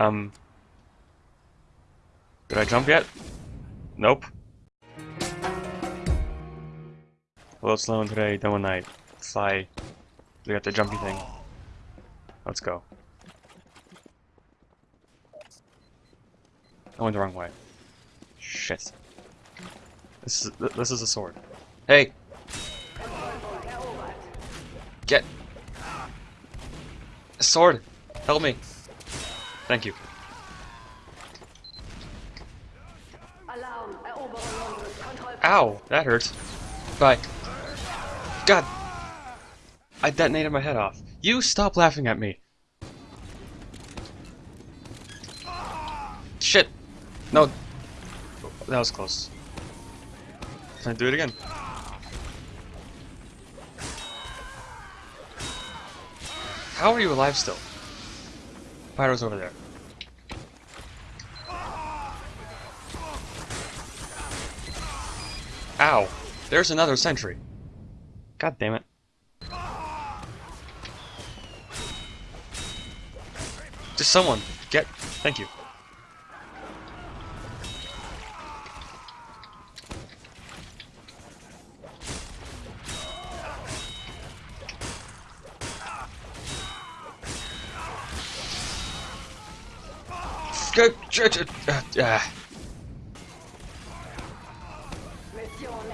Um. Did I jump yet? Nope. Hello, Sloan. Today, one night. Fly. We got the jumpy thing. Let's go. I went the wrong way. Shit. This is this is a sword. Hey. Get. A sword. Help me. Thank you. Ow, that hurts. Bye. God. I detonated my head off. You stop laughing at me. Shit. No. That was close. Can I do it again? How are you alive still? Pyro's over there. Ow! There's another sentry. God damn it. Just someone get. Thank you.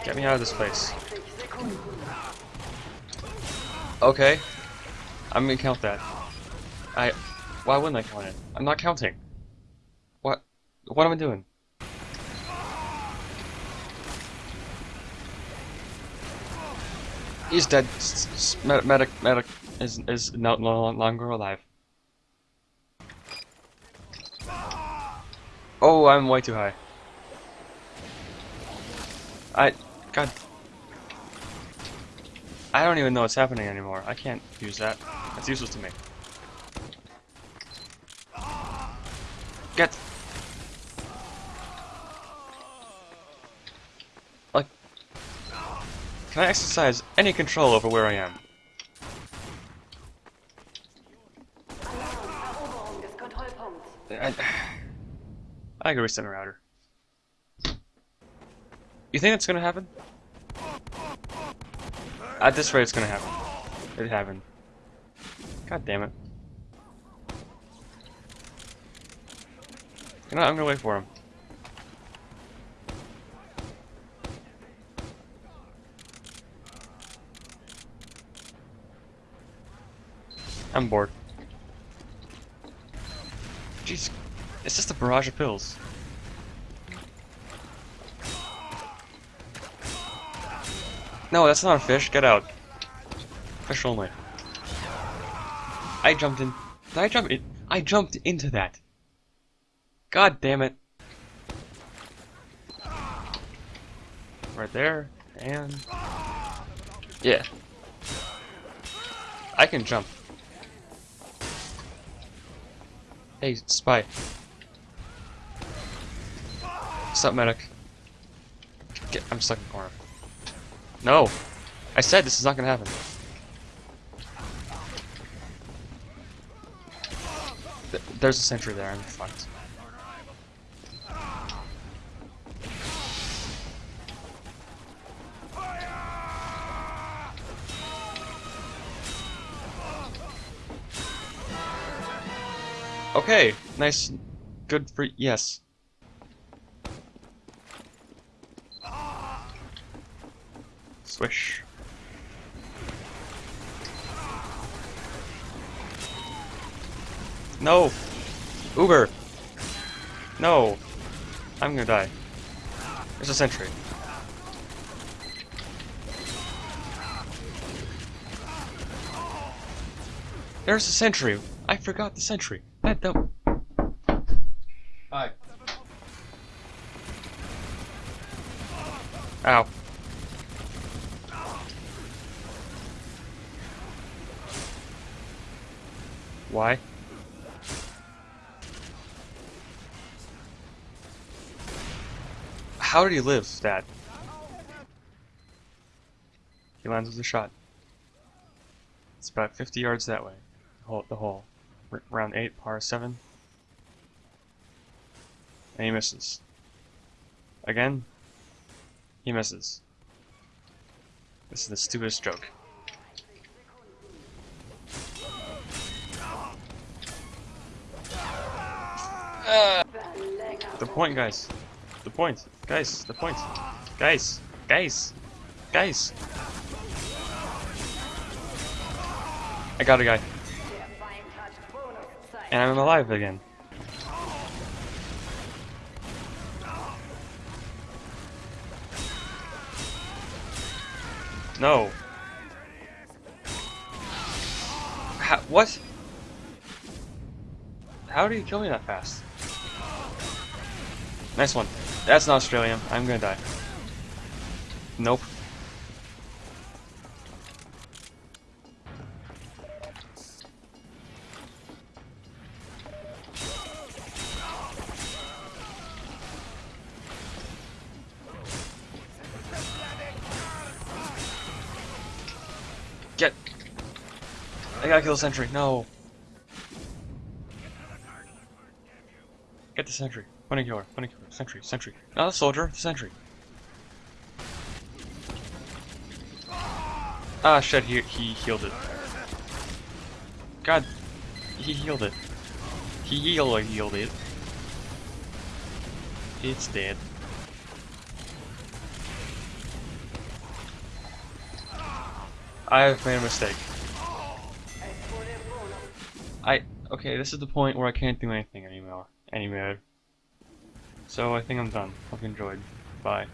Get me out of this place. Okay. I'm gonna count that. I. Why wouldn't I count it? I'm not counting. What? What am I doing? He's dead. S- medic, medic is is no, no longer alive. Oh, I'm way too high. I, God, I don't even know what's happening anymore. I can't use that. That's useless to me. Get. Like, can I exercise any control over where I am? I can reset router. You think that's gonna happen? At this rate, it's gonna happen. It happened. God damn it. You know, I'm gonna wait for him. I'm bored. Jeez, it's just a barrage of pills. No, that's not a fish. Get out. Fish only. I jumped in. Did I jump in? I jumped into that. God damn it. Right there, and... Yeah. I can jump. Hey, spy. What's up, medic? Get, I'm stuck in corner. No! I said this is not gonna happen. Th there's a sentry there, I'm fucked. Okay, nice, good for, yes. Swish. No! Uber! No! I'm gonna die. There's a sentry. There's a sentry! I forgot the sentry. That dumb. Hi. Ow. Why? How did he live that? He lands with a shot. It's about 50 yards that way. The hole. The hole. R round 8, par 7. And he misses. Again. He misses. This is the stupidest joke. The point, guys. The point. Guys, the point. Guys. Guys. Guys. I got a guy. And I'm alive again. No. How, what? How do you kill me that fast? Nice one. That's not Australian. I'm gonna die. Nope. Get. I gotta kill the sentry. No. Get the sentry. Bunny killer. Bunny killer. Sentry. Sentry. Not a soldier. Sentry. Ah, shit. He he healed it. God. He healed it. He healed healed it. It's dead. I've made a mistake. I okay, this is the point where I can't do anything anymore anymore. So I think I'm done. Hope you enjoyed. Bye.